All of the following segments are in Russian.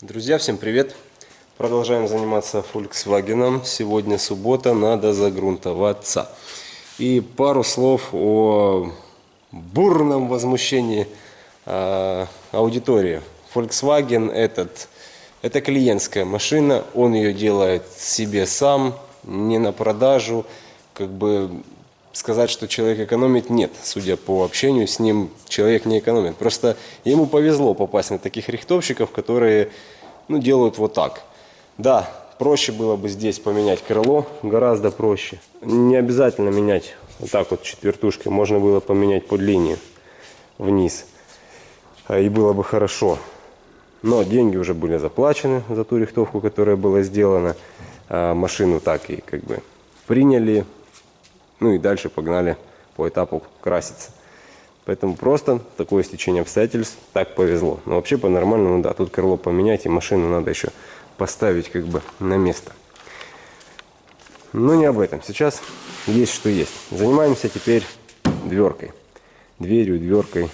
Друзья, всем привет! Продолжаем заниматься Volkswagen. Сегодня суббота, надо загрунтоваться. И пару слов о бурном возмущении э, аудитории. Volkswagen этот, это клиентская машина, он ее делает себе сам, не на продажу. Как бы сказать, что человек экономит, нет. Судя по общению с ним, человек не экономит. Просто ему повезло попасть на таких рихтовщиков, которые ну, делают вот так. Да, проще было бы здесь поменять крыло, гораздо проще. Не обязательно менять вот так вот четвертушкой, можно было поменять под линию вниз. А, и было бы хорошо. Но деньги уже были заплачены за ту рихтовку, которая была сделана. А машину так и как бы приняли, ну и дальше погнали по этапу краситься. Поэтому просто такое стечение обстоятельств, так повезло. Но вообще по-нормальному, да, тут крыло поменять и машину надо еще поставить как бы на место. Но не об этом. Сейчас есть что есть. Занимаемся теперь дверкой. Дверью, дверкой.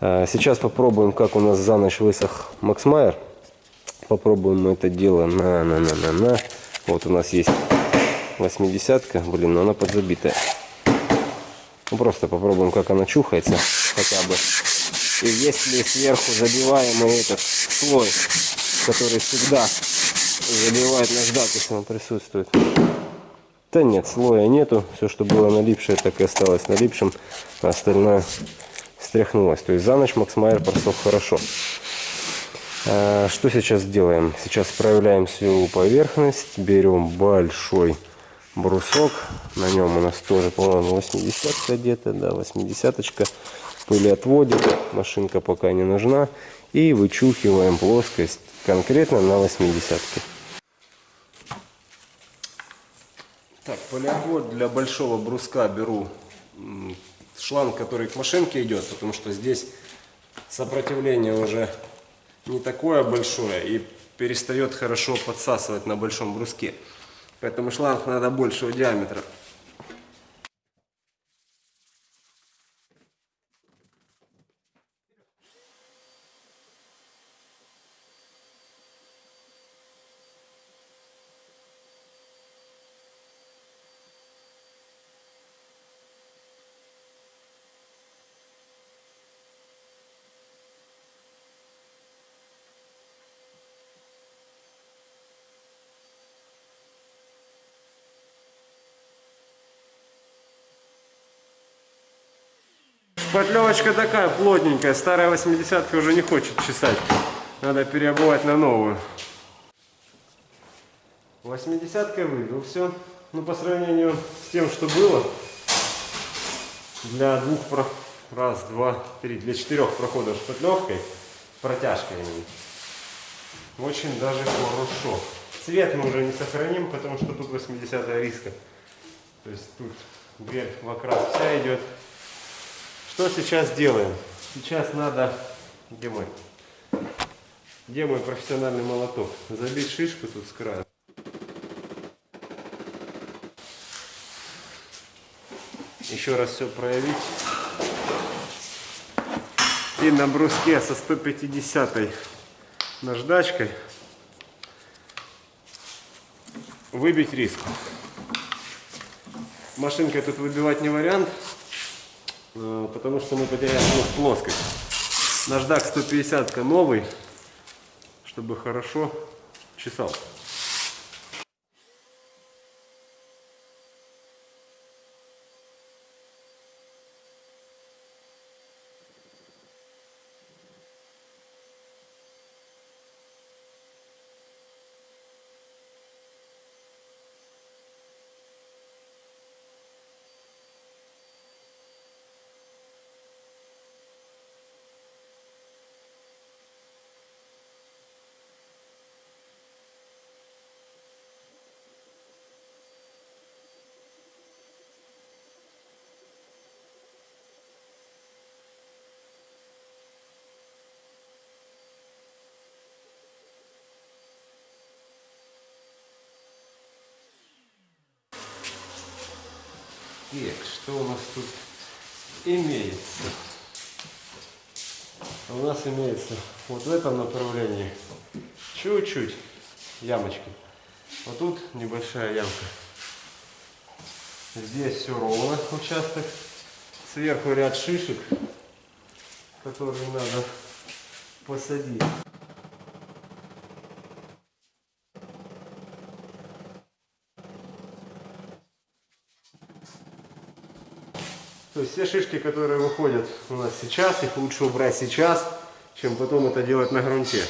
А, сейчас попробуем, как у нас за ночь высох Максмайер. Попробуем это дело на, на, на, на, на. Вот у нас есть 80-ка, блин, но она подзабитая. Ну, просто попробуем, как она чухается хотя бы. И если сверху забиваемый этот слой, который всегда забивает наждак, если он присутствует. Да нет, слоя нету. Все, что было налипшее, так и осталось налипшим. А остальное стряхнулось. То есть за ночь Максмайер просох хорошо. А, что сейчас делаем? Сейчас проявляем всю поверхность. Берем большой брусок. На нем у нас тоже, по-моему, 80 где-то, да, 80-очка. Пыли отводит, машинка пока не нужна. И вычухиваем плоскость конкретно на 80-ке. Так, полиотвод для большого бруска беру шланг, который к машинке идет, потому что здесь сопротивление уже не такое большое и перестает хорошо подсасывать на большом бруске. Поэтому шланг надо большего диаметра. Шпатлевочка такая плотненькая, старая 80 уже не хочет чесать. Надо переобувать на новую. 80 выйду, все. Ну, по сравнению с тем, что было, для двух, про... раз, два, три, для четырех проходов шпатлевкой, протяжкой очень даже хорошо. Цвет мы уже не сохраним, потому что тут 80 риска. То есть тут дверь в окрас вся идет. Что сейчас делаем? Сейчас надо... Где мой? Где мой профессиональный молоток? Забить шишку тут с края. Еще раз все проявить. И на бруске со 150 наждачкой выбить риск. Машинкой тут выбивать не вариант. Э, потому что мы потеряем плоскость. Наждак 150 новый, чтобы хорошо чесал. Так, что у нас тут имеется? у нас имеется вот в этом направлении чуть-чуть ямочки. Вот тут небольшая ямка. Здесь все ровно участок. Сверху ряд шишек, которые надо посадить. Все шишки, которые выходят у нас сейчас, их лучше убрать сейчас, чем потом это делать на грунте.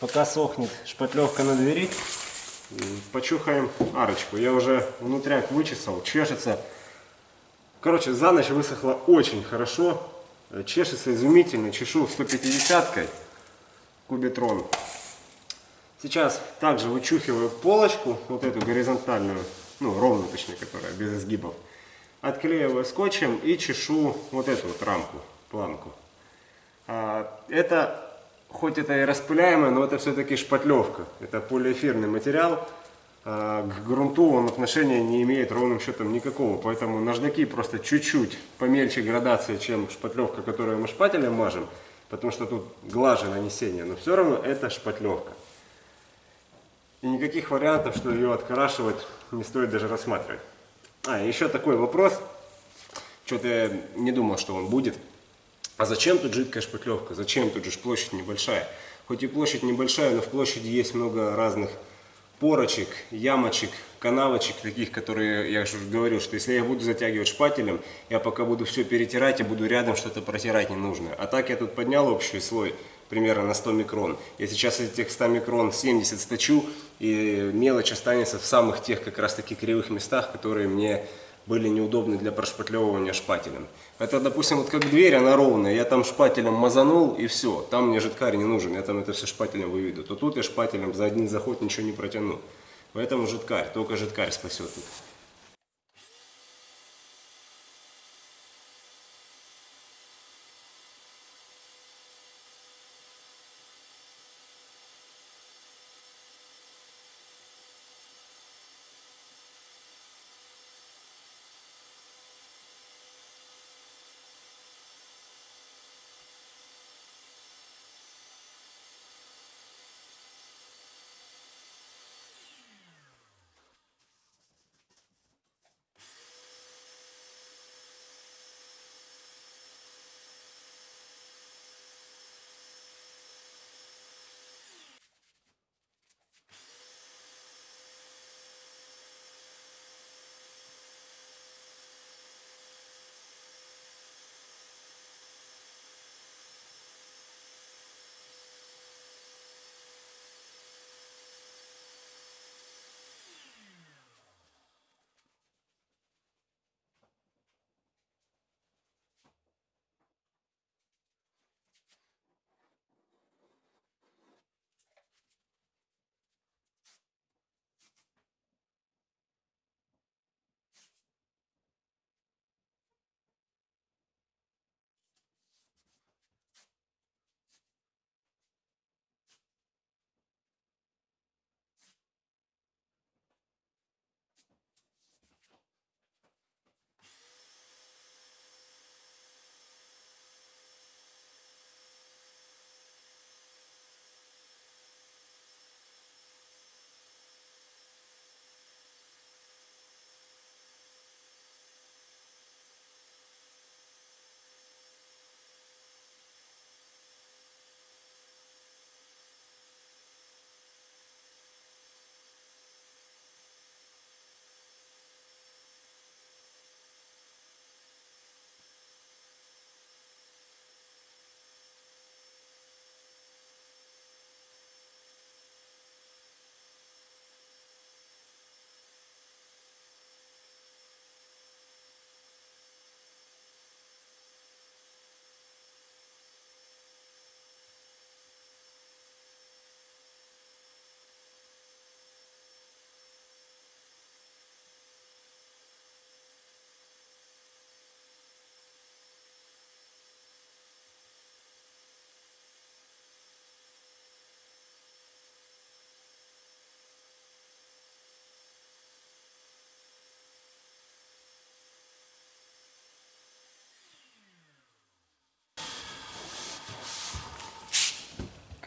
Пока сохнет шпатлевка на двери, почухаем арочку. Я уже внутряк вычесал, чешется. Короче, за ночь высохло очень хорошо. Чешется изумительно. Чешу 150-кой кубитрон. Сейчас также вычухиваю полочку, вот эту горизонтальную, ну ровную точнее, которая без изгибов. Отклеиваю скотчем и чешу вот эту вот рамку, планку. А, это хоть это и распыляемое, но это все-таки шпатлевка. Это полиэфирный материал. А, к грунту он отношения не имеет ровным счетом никакого. Поэтому наждаки просто чуть-чуть помельче градации, чем шпатлевка, которую мы шпателем мажем. Потому что тут глаже нанесение. Но все равно это шпатлевка. И никаких вариантов, что ее открашивать, не стоит даже рассматривать. А, еще такой вопрос. Что-то я не думал, что он будет. А зачем тут жидкая шпатлевка? Зачем? Тут же площадь небольшая. Хоть и площадь небольшая, но в площади есть много разных порочек, ямочек, канавочек таких, которые, я же говорил, что если я буду затягивать шпателем, я пока буду все перетирать и буду рядом что-то протирать не нужно. А так я тут поднял общий слой примерно на 100 микрон. Я сейчас этих 100 микрон 70 сточу, и мелочь останется в самых тех как раз таки кривых местах, которые мне были неудобны для прошпатлевывания шпателем. Это, допустим, вот как дверь, она ровная, я там шпателем мазанул и все, там мне жидкарь не нужен, я там это все шпателем выведу. То тут я шпателем за один заход ничего не протяну. Поэтому жидкарь, только жидкарь спасет тут.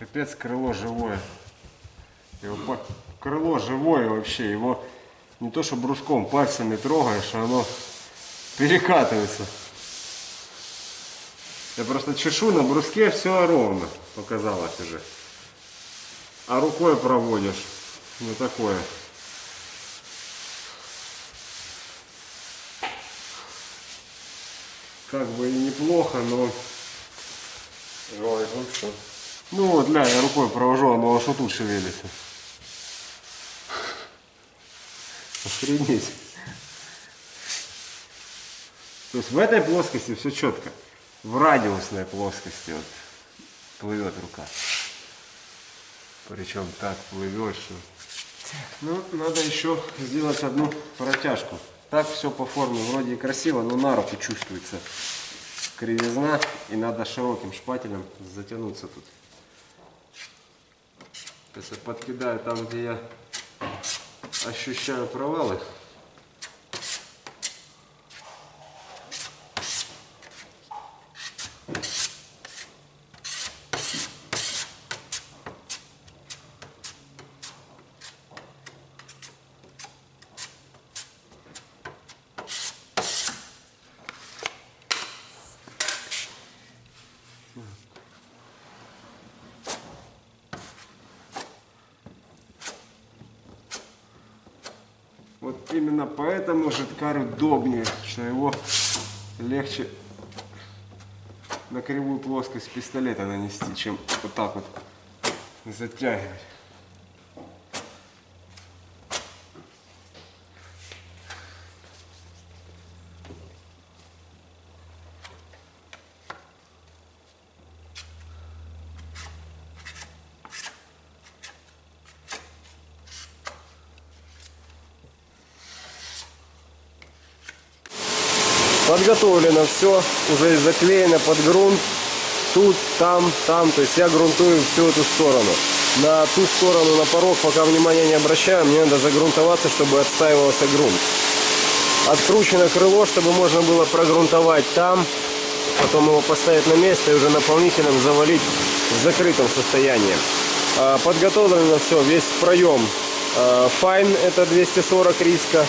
Капец, крыло живое. Его по- крыло живое вообще. Его не то что бруском, пальцами трогаешь, а оно перекатывается. Я просто чешу на бруске, все ровно показалось уже. А рукой проводишь. Ну такое. Как бы и неплохо, но... Ой, ну что? Ну вот, ля, я рукой провожу, оно аж тут шевелится. Охренеть. То есть в этой плоскости все четко. В радиусной плоскости вот плывет рука. Причем так плывет, что... Ну, надо еще сделать одну протяжку. Так все по форме вроде красиво, но на руку чувствуется кривизна. И надо широким шпателем затянуться тут. Если подкидаю там, где я ощущаю провалы, Вот именно поэтому жидкарь удобнее, что его легче на кривую плоскость пистолета нанести, чем вот так вот затягивать. Подготовлено все, уже заклеено под грунт. Тут, там, там. То есть я грунтую всю эту сторону. На ту сторону, на порог, пока внимания не обращаю, мне надо загрунтоваться, чтобы отстаивался грунт. Откручено крыло, чтобы можно было прогрунтовать там, потом его поставить на место и уже наполнителем завалить в закрытом состоянии. А, Подготовлено все, весь проем. А, Файн это 240 риска,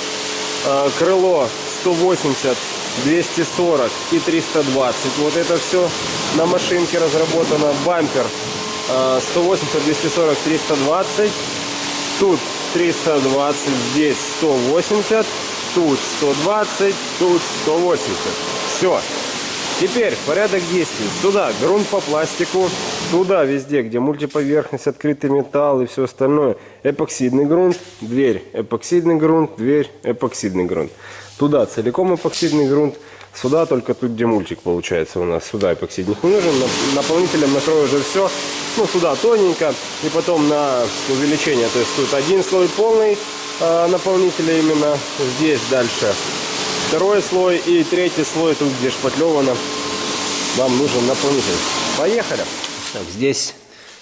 а, крыло 180, 240 и 320. Вот это все на машинке разработано. Бампер а, 180, 240, 320. Тут 320, здесь 180, тут 120, тут 180. Все. Теперь порядок действий. Сюда грунт по пластику, туда везде, где мультиповерхность, открытый металл и все остальное. Эпоксидный грунт, дверь, эпоксидный грунт, дверь, эпоксидный грунт. Туда целиком эпоксидный грунт, сюда только тут, где мультик получается у нас. Сюда эпоксидник не нужен, На- наполнителем накрою уже все. Ну, сюда тоненько и потом на увеличение. То есть тут один слой полный а, наполнителя именно, здесь дальше второй слой и третий слой тут где шпатлевано вам нужен наполнитель поехали так здесь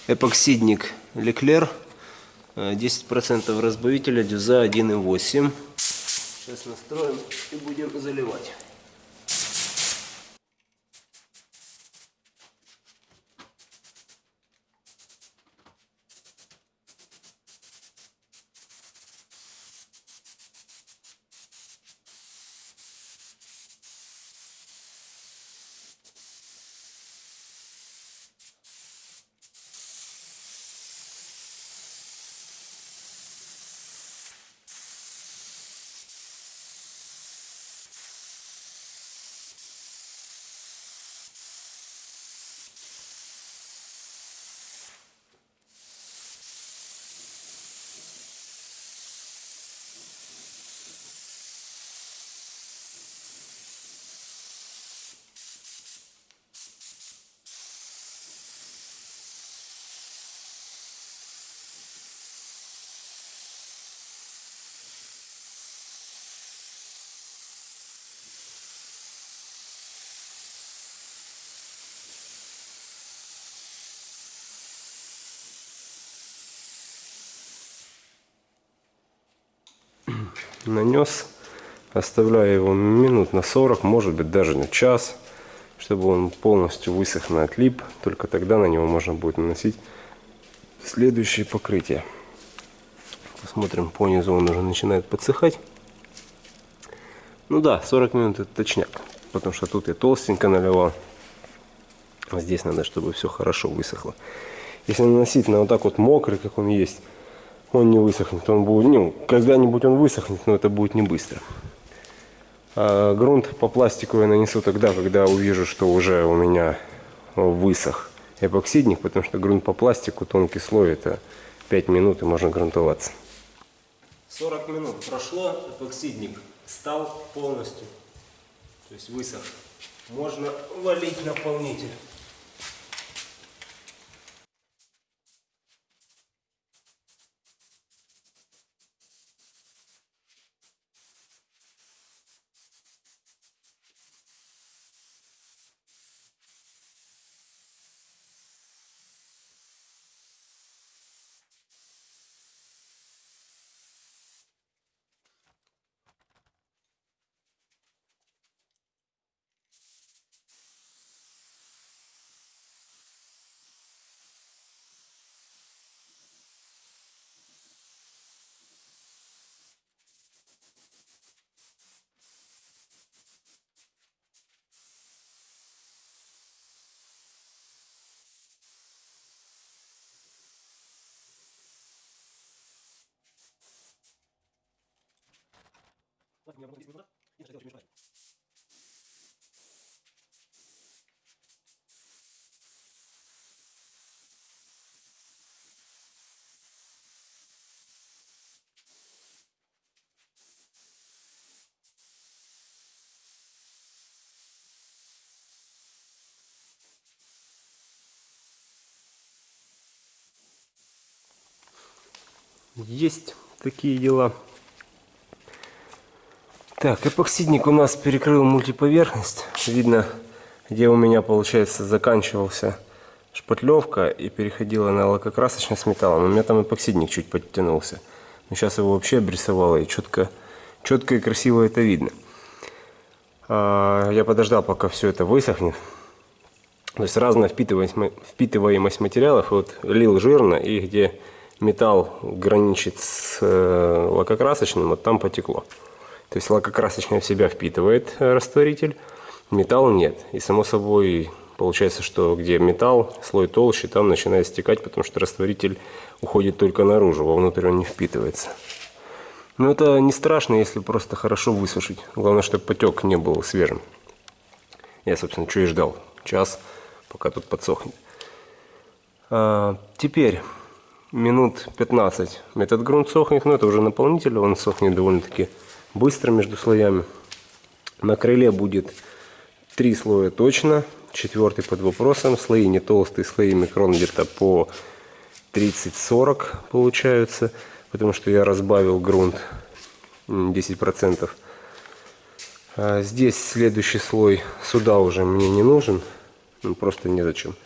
эпоксидник леклер э, 10% разбавителя дюза 1,8 сейчас настроим и будем заливать нанес оставляю его минут на 40 может быть даже на час чтобы он полностью высох на отлип только тогда на него можно будет наносить следующее покрытие. Посмотрим, по низу он уже начинает подсыхать. Ну да, 40 минут это точняк, потому что тут я толстенько наливал. А здесь надо, чтобы все хорошо высохло. Если наносить на вот так вот мокрый, как он есть, он не высохнет. Он будет, ну, когда-нибудь он высохнет, но это будет не быстро. А грунт по пластику я нанесу тогда, когда увижу, что уже у меня высох эпоксидник, потому что грунт по пластику, тонкий слой, это 5 минут и можно грунтоваться. 40 минут прошло, эпоксидник стал полностью, то есть высох. Можно валить наполнитель. Есть такие дела. Так, эпоксидник у нас перекрыл мультиповерхность. Видно, где у меня, получается, заканчивался шпатлевка и переходила на лакокрасочный с металлом. У меня там эпоксидник чуть подтянулся. Но сейчас его вообще обрисовало и четко, четко и красиво это видно. А, я подождал, пока все это высохнет. То есть разная впитываемость, впитываемость материалов. Вот лил жирно и где металл граничит с э, лакокрасочным, вот там потекло. То есть лакокрасочное в себя впитывает э, растворитель, металл нет. И само собой получается, что где металл, слой толще, там начинает стекать, потому что растворитель уходит только наружу, вовнутрь он не впитывается. Но это не страшно, если просто хорошо высушить. Главное, чтобы потек не был свежим. Я, собственно, что и ждал. Час, пока тут подсохнет. А, теперь минут 15 этот грунт сохнет, но это уже наполнитель, он сохнет довольно-таки быстро между слоями. На крыле будет три слоя точно, четвертый под вопросом, слои не толстые, слои микрон где-то по 30-40 получаются, потому что я разбавил грунт 10%. А здесь следующий слой сюда уже мне не нужен, ну, просто незачем.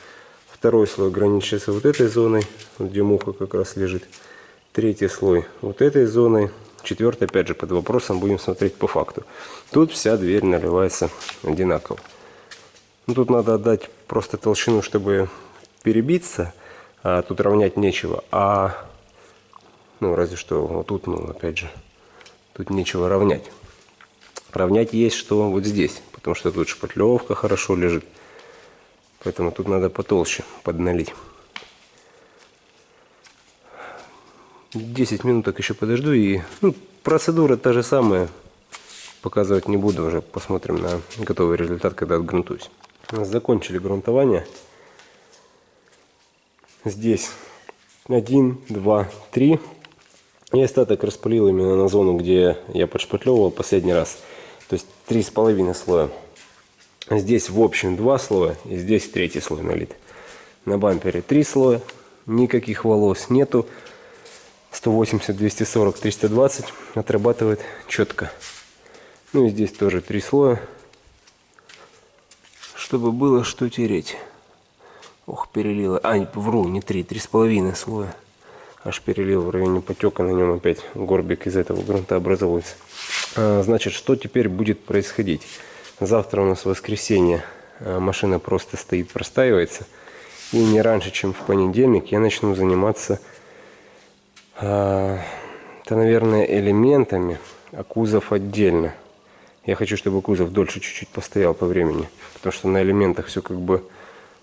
Второй слой ограничивается вот этой зоной, где муха как раз лежит. Третий слой вот этой зоной. Четвертый, опять же, под вопросом, будем смотреть по факту. Тут вся дверь наливается одинаково. Ну, тут надо отдать просто толщину, чтобы перебиться, а тут равнять нечего. А, ну, разве что вот тут, ну, опять же, тут нечего равнять. Равнять есть что вот здесь, потому что тут шпатлевка хорошо лежит. Поэтому тут надо потолще подналить. 10 минуток еще подожду и ну, процедура та же самая. Показывать не буду уже. Посмотрим на готовый результат, когда отгрунтуюсь. Закончили грунтование. Здесь 1, 2, 3. И остаток распылил именно на зону, где я подшпатлевывал последний раз. То есть три с половиной слоя. Здесь в общем два слоя, и здесь третий слой налит. На бампере три слоя, никаких волос нету. 180, 240, 320 отрабатывает четко. Ну и здесь тоже три слоя, чтобы было что тереть. Ох, перелило. А, вру, не три, три с половиной слоя. Аж перелил в районе потека, на нем опять горбик из этого грунта образовывается. А, значит, что теперь будет происходить? Завтра у нас воскресенье. А, машина просто стоит, простаивается. И не раньше, чем в понедельник, я начну заниматься, это, наверное, элементами, а кузов отдельно. Я хочу, чтобы кузов дольше чуть-чуть постоял по времени, потому что на элементах все как бы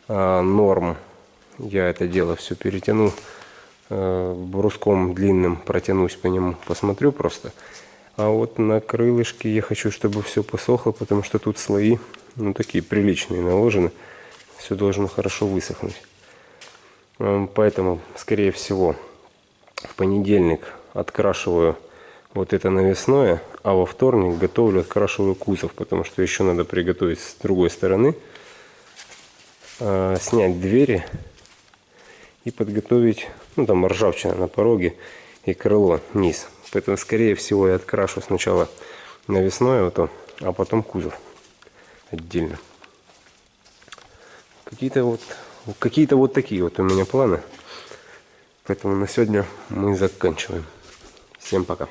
а, норм. Я это дело все перетяну а, бруском длинным, протянусь по нему, посмотрю просто. А вот на крылышке я хочу, чтобы все посохло, потому что тут слои, ну такие приличные наложены. Все должно хорошо высохнуть. Поэтому, скорее всего, в понедельник открашиваю вот это навесное, а во вторник готовлю, открашиваю кузов, потому что еще надо приготовить с другой стороны, а, снять двери и подготовить, ну там ржавчина на пороге и крыло низ. Поэтому, скорее всего, я открашу сначала навесное вот то, а потом кузов отдельно. Какие-то вот какие-то вот такие вот у меня планы. Поэтому на сегодня мы заканчиваем. Всем пока.